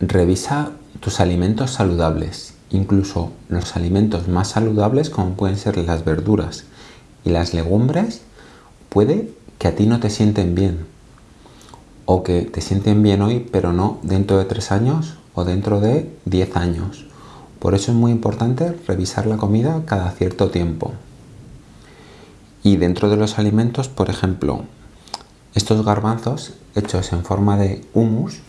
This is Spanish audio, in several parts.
Revisa tus alimentos saludables, incluso los alimentos más saludables como pueden ser las verduras y las legumbres, puede que a ti no te sienten bien o que te sienten bien hoy pero no dentro de tres años o dentro de 10 años. Por eso es muy importante revisar la comida cada cierto tiempo. Y dentro de los alimentos, por ejemplo, estos garbanzos hechos en forma de humus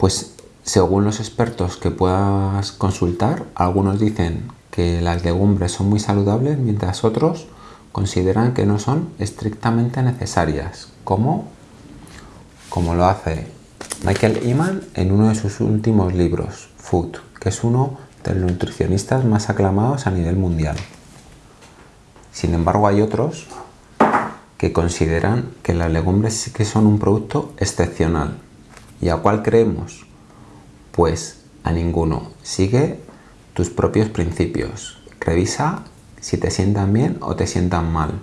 pues según los expertos que puedas consultar, algunos dicen que las legumbres son muy saludables, mientras otros consideran que no son estrictamente necesarias, como, como lo hace Michael Iman en uno de sus últimos libros, Food, que es uno de los nutricionistas más aclamados a nivel mundial. Sin embargo, hay otros que consideran que las legumbres sí que son un producto excepcional, ¿Y a cuál creemos? Pues a ninguno. Sigue tus propios principios. Revisa si te sientan bien o te sientan mal.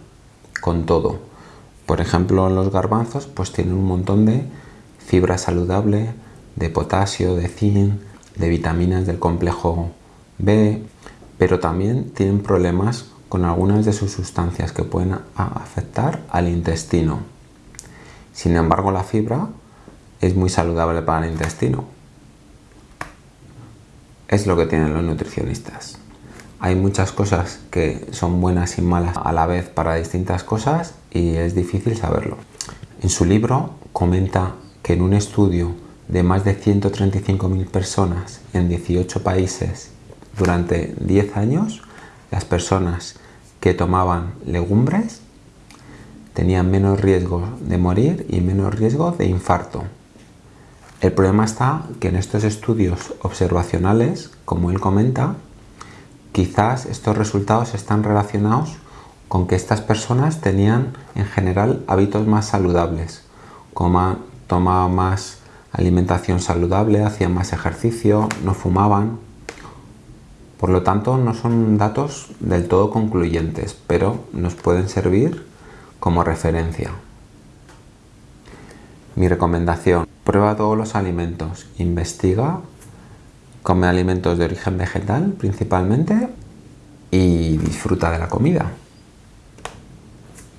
Con todo. Por ejemplo, los garbanzos pues tienen un montón de fibra saludable, de potasio, de zinc, de vitaminas del complejo B, pero también tienen problemas con algunas de sus sustancias que pueden afectar al intestino. Sin embargo, la fibra es muy saludable para el intestino. Es lo que tienen los nutricionistas. Hay muchas cosas que son buenas y malas a la vez para distintas cosas y es difícil saberlo. En su libro comenta que en un estudio de más de 135.000 personas en 18 países durante 10 años, las personas que tomaban legumbres tenían menos riesgo de morir y menos riesgo de infarto. El problema está que en estos estudios observacionales, como él comenta, quizás estos resultados están relacionados con que estas personas tenían en general hábitos más saludables, tomaban más alimentación saludable, hacían más ejercicio, no fumaban. Por lo tanto, no son datos del todo concluyentes, pero nos pueden servir como referencia. Mi recomendación, prueba todos los alimentos, investiga, come alimentos de origen vegetal principalmente y disfruta de la comida.